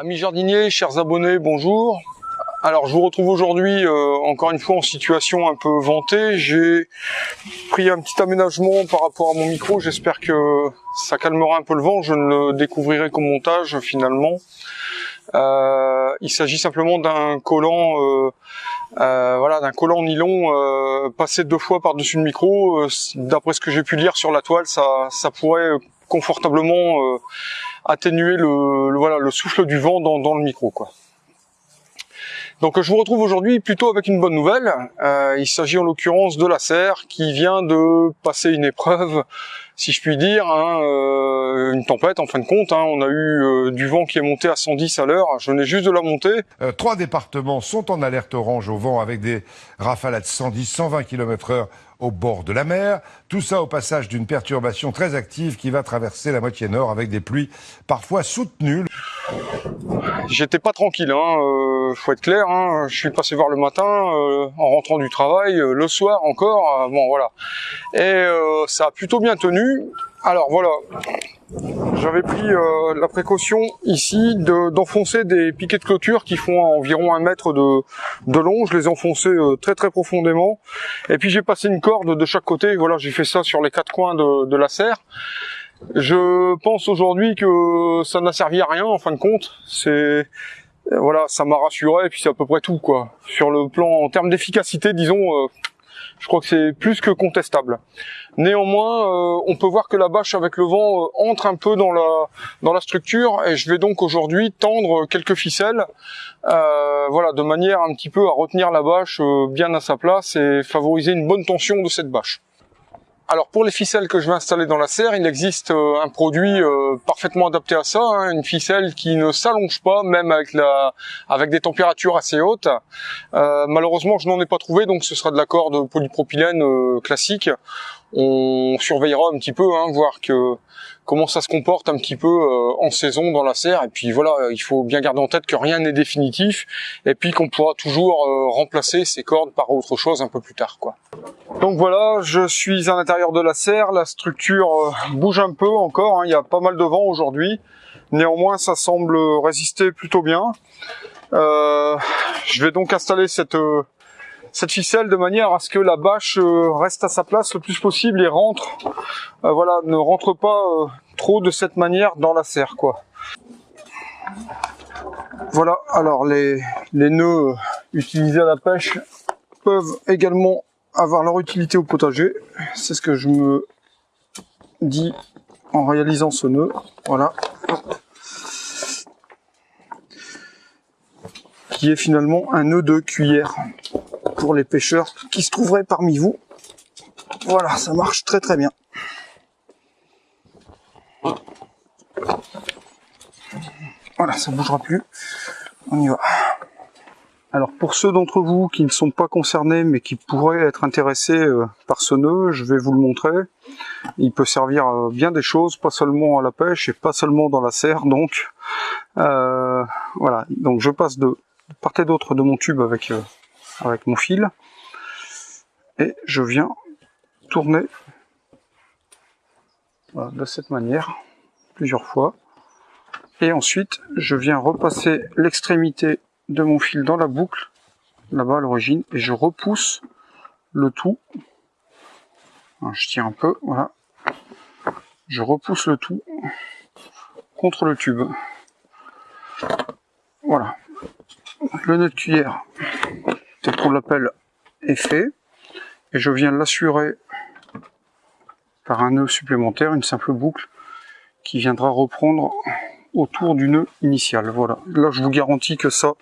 Amis jardiniers, chers abonnés, bonjour. Alors je vous retrouve aujourd'hui euh, encore une fois en situation un peu vantée. J'ai pris un petit aménagement par rapport à mon micro. J'espère que ça calmera un peu le vent. Je ne le découvrirai qu'au montage finalement. Euh, il s'agit simplement d'un collant, euh, voilà, d'un collant nylon passé deux fois par-dessus le micro. D'après ce que j'ai pu lire sur la toile, ça, ça pourrait confortablement atténuer le, voilà le souffle du vent dans, dans le micro quoi. Donc je vous retrouve aujourd'hui plutôt avec une bonne nouvelle. Euh, il s'agit en l'occurrence de la serre qui vient de passer une épreuve, si je puis dire, hein, euh, une tempête en fin de compte. Hein. On a eu euh, du vent qui est monté à 110 à l'heure. Je venais juste de la monter. trois départements sont en alerte orange au vent avec des rafales à 110, 120 km/h au bord de la mer. Tout ça au passage d'une perturbation très active qui va traverser la moitié nord avec des pluies parfois soutenues. J'étais pas tranquille, hein, euh, faut être clair. Hein. Je suis passé voir le matin, euh, en rentrant du travail, euh, le soir encore. Euh, bon voilà, et ça a plutôt bien tenu. Alors voilà, j'avais pris euh, la précaution ici d'enfoncer des piquets de clôture qui font environ un mètre de, de long. Je les ai enfoncés euh, très très profondément. Et puis j'ai passé une corde de chaque côté. Voilà, j'ai fait ça sur les quatre coins de, de la serre. Je pense aujourd'hui que ça n'a servi à rien en fin de compte. C'est voilà, ça m'a rassuré et puis c'est à peu près tout quoi. Sur le plan en termes d'efficacité, disons, euh, je crois que c'est plus que contestable. Néanmoins, euh, on peut voir que la bâche avec le vent euh, entre un peu dans la dans la structure et je vais donc aujourd'hui tendre quelques ficelles, euh, voilà, de manière un petit peu à retenir la bâche bien à sa place et favoriser une bonne tension de cette bâche. Alors pour les ficelles que je vais installer dans la serre, il existe un produit parfaitement adapté à ça, hein, une ficelle qui ne s'allonge pas, même avec la, avec des températures assez hautes. Malheureusement, je n'en ai pas trouvé, donc ce sera de la corde polypropylène classique. On surveillera un petit peu, hein, voir que comment ça se comporte un petit peu euh, en saison dans la serre. Et puis voilà, il faut bien garder en tête que rien n'est définitif et puis qu'on pourra toujours euh, remplacer ces cordes par autre chose un peu plus tard. quoi. Donc voilà, je suis à l'intérieur de la serre, la structure euh, bouge un peu encore, hein. il y a pas mal de vent aujourd'hui. Néanmoins, ça semble résister plutôt bien. je vais donc installer cette cette ficelle de manière à ce que la bâche euh, reste à sa place le plus possible et rentre, euh, voilà, ne rentre pas euh, trop de cette manière dans la serre, quoi. Voilà, alors les, les nœuds utilisés à la pêche peuvent également avoir leur utilité au potager. C'est ce que je me dis en réalisant ce nœud. Voilà. Qui est finalement un nœud de cuillère pour les pêcheurs qui se trouveraient parmi vous. Voilà, ça marche très très bien. Voilà, ça bougera plus. On y va. Alors pour ceux d'entre vous qui ne sont pas concernés mais qui pourraient être intéressés euh, par ce nœud, je vais vous le montrer. Il peut servir à bien des choses, pas seulement à la pêche et pas seulement dans la serre. Donc euh, voilà, donc je passe de part et d'autre de mon tube avec euh, avec mon fil. Et je viens tourner. De cette manière plusieurs fois. Et ensuite je viens repasser l'extrémité de mon fil dans la boucle là-bas à l'origine et je repousse le tout. Je tire un peu voilà. Je repousse le tout contre le tube. Voilà. Le nœud de cuillère qu'on l'appelle est fait et je viens l'assurer par un nœud supplémentaire, une simple boucle qui viendra reprendre autour du nœud initial. Voilà, là je vous garantis que ça,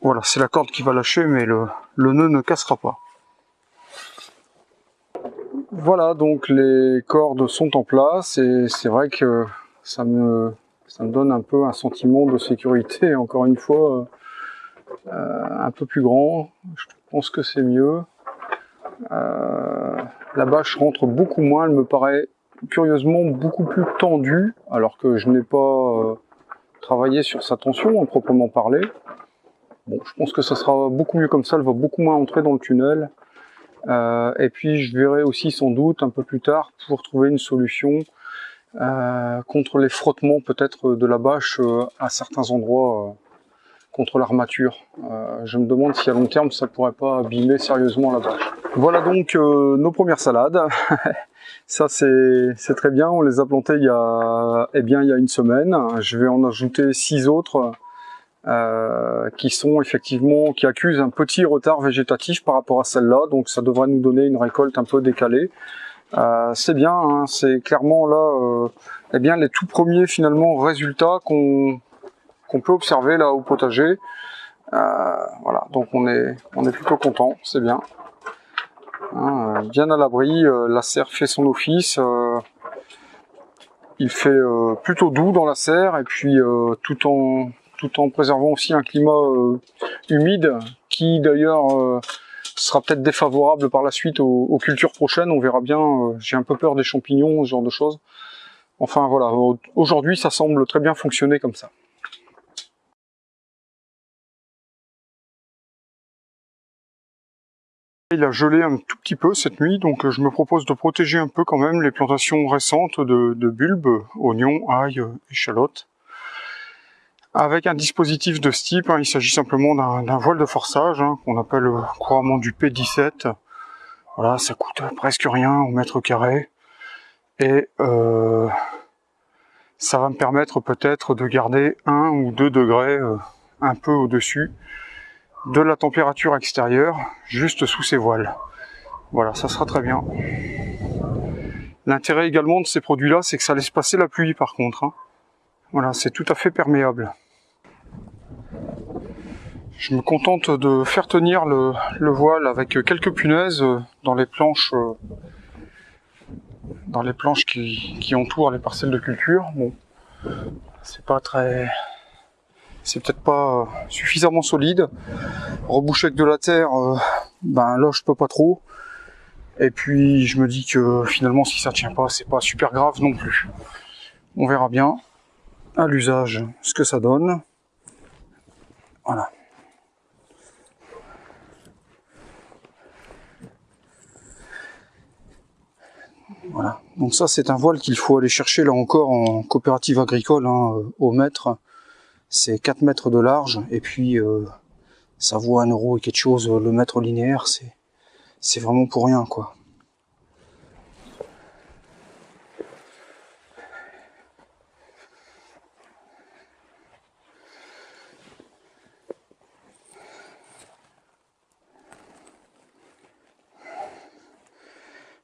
voilà, c'est la corde qui va lâcher, mais le, le nœud ne cassera pas. Voilà, donc les cordes sont en place et c'est vrai que ça me, ça me donne un peu un sentiment de sécurité, encore une fois, euh, un peu plus grand, je pense que c'est mieux. Euh, la bâche rentre beaucoup moins, elle me paraît curieusement beaucoup plus tendue, alors que je n'ai pas euh, travaillé sur sa tension en proprement parler. Bon, je pense que ça sera beaucoup mieux comme ça, elle va beaucoup moins entrer dans le tunnel. et puis je verrai aussi sans doute un peu plus tard pour trouver une solution euh, contre les frottements peut-être de la bâche euh, à certains endroits euh, contre l'armature. je me demande si à long terme ça pourrait pas abîmer sérieusement la bâche. Voilà donc nos premières salades. ça c'est très bien, on les a plantées il y a, eh bien, il y a une semaine. Je vais en ajouter six autres euh, qui sont effectivement qui accusent un petit retard végétatif par rapport à celle-là, donc ça devrait nous donner une récolte un peu décalée. Euh, c'est bien, hein, c'est clairement là, euh, eh bien les tout premiers finalement résultats qu'on qu'on peut observer là au potager. Euh, voilà, donc on est on est plutôt content, c'est bien. Hein, bien à l'abri, la serre fait son office. il fait plutôt doux dans la serre et puis tout en tout en préservant aussi un climat euh, humide qui d'ailleurs euh, sera peut-être défavorable par la suite aux, cultures prochaines. On verra bien. Euh, j'ai un peu peur des champignons, ce genre de choses. Enfin voilà, aujourd'hui ça semble très bien fonctionner comme ça. Il a gelé un tout petit peu cette nuit, donc je me propose de protéger un peu quand même les plantations récentes de, bulbes, oignons, ail, échalotes avec un dispositif de ce type. Hein, il s'agit simplement d'un voile de forçage hein, qu'on appelle couramment du P17. Voilà, ça coûte presque rien au mètre carré. Et euh, ça va me permettre peut-être de garder 1 ou 2 degrés euh, un peu au-dessus de la température extérieure, juste sous ces voiles. Voilà, ça sera très bien. L'intérêt également de ces produits-là, c'est que ça laisse passer la pluie par contre. Hein. Voilà, c'est tout à fait perméable. Je me contente de faire tenir le, voile avec quelques punaises dans les planches dans les planches qui, entourent les parcelles de culture. Bon, c'est pas très c'est peut-être pas suffisamment solide. Reboucher avec de la terre, euh, ben là je peux pas trop. Et puis je me dis que finalement si ça tient pas, c'est pas super grave non plus. On verra bien à l'usage ce que ça donne. Voilà. Voilà. Donc ça, c'est un voile qu'il faut aller chercher là encore en coopérative agricole hein, au mètre. C'est 4 mètres de large et puis euh, ça vaut un euro et quelque chose le mètre linéaire. C'est c'est vraiment pour rien quoi.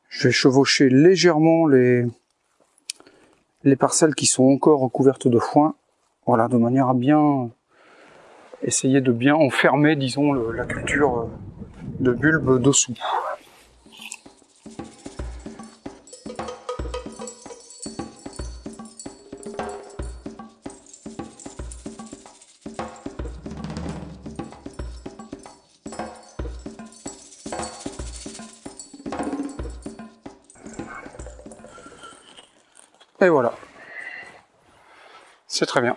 Je vais chevaucher légèrement les, les parcelles qui sont encore recouvertes de foin. Voilà, de manière à bien essayer de bien enfermer, disons, la culture de bulbes dessous. Et voilà. C'est très bien.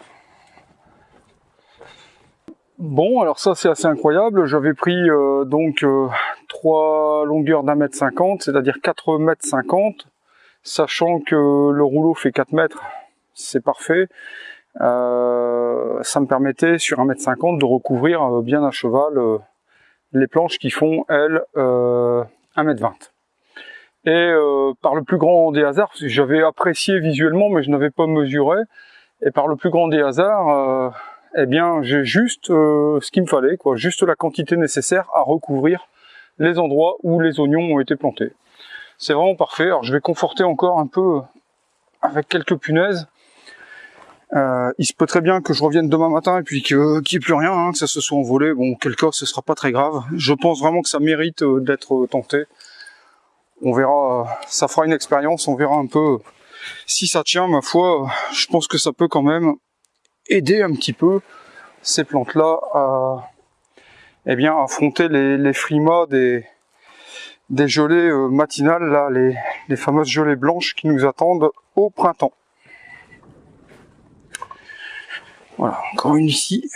Bon, alors ça c'est assez incroyable. J'avais pris euh, donc euh, trois longueurs d'un mètre cinquante, c'est-à-dire 4 mètres cinquante, sachant que le rouleau fait 4 mètres, c'est parfait. Euh, ça me permettait sur un mètre cinquante de recouvrir bien à cheval les planches qui font elles 1 mètre 20 et euh, par le plus grand des hasards, j'avais apprécié visuellement mais je n'avais pas mesuré, et par le plus grand des hasards, euh, eh bien j'ai juste euh, ce qu'il me fallait, quoi, juste la quantité nécessaire à recouvrir les endroits où les oignons ont été plantés. C'est vraiment parfait, alors je vais conforter encore un peu avec quelques punaises. il se peut très bien que je revienne demain matin et puis qu'il n'y ait plus rien, hein, que ça se soit envolé. Bon, quel cas, ce sera pas très grave. Je pense vraiment que ça mérite d'être tenté on verra, ça fera une expérience, on verra un peu si ça tient, ma foi, je pense que ça peut quand même aider un petit peu ces plantes-là à, eh bien, affronter les, frimas des, des gelées euh, matinales, là, les, les fameuses gelées blanches qui nous attendent au printemps. Voilà, encore une ici.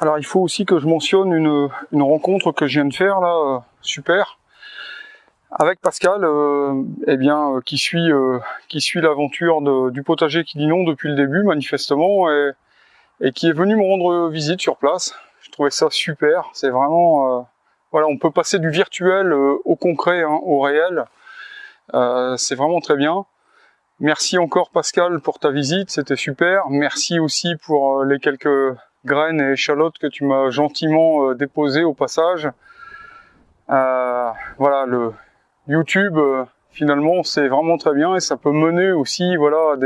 Alors il faut aussi que je mentionne une, rencontre que je viens de faire là, euh, super. Avec Pascal, euh, eh bien, euh, qui suit, euh, qui suit l'aventure du potager qui dit non depuis le début, manifestement, et, et, qui est venu me rendre visite sur place. Je trouvais ça super. C'est vraiment, euh, voilà, on peut passer du virtuel au concret, hein, au réel. C'est vraiment très bien. Merci encore Pascal pour ta visite, c'était super. Merci aussi pour les quelques graines et échalotes que tu m'as gentiment déposées au passage. Euh, voilà, le, YouTube, euh, finalement, c'est vraiment très bien et ça peut mener aussi, voilà,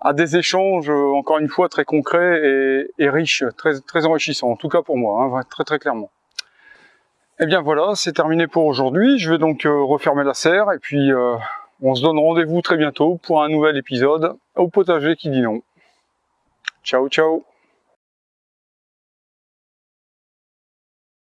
à des, échanges, euh, encore une fois, très concrets et, riches, très, très enrichissants, en tout cas pour moi, hein, très très clairement. Et eh bien voilà, c'est terminé pour aujourd'hui. Je vais donc euh, refermer la serre et puis on se donne rendez-vous très bientôt pour un nouvel épisode au potager qui dit non. Ciao ciao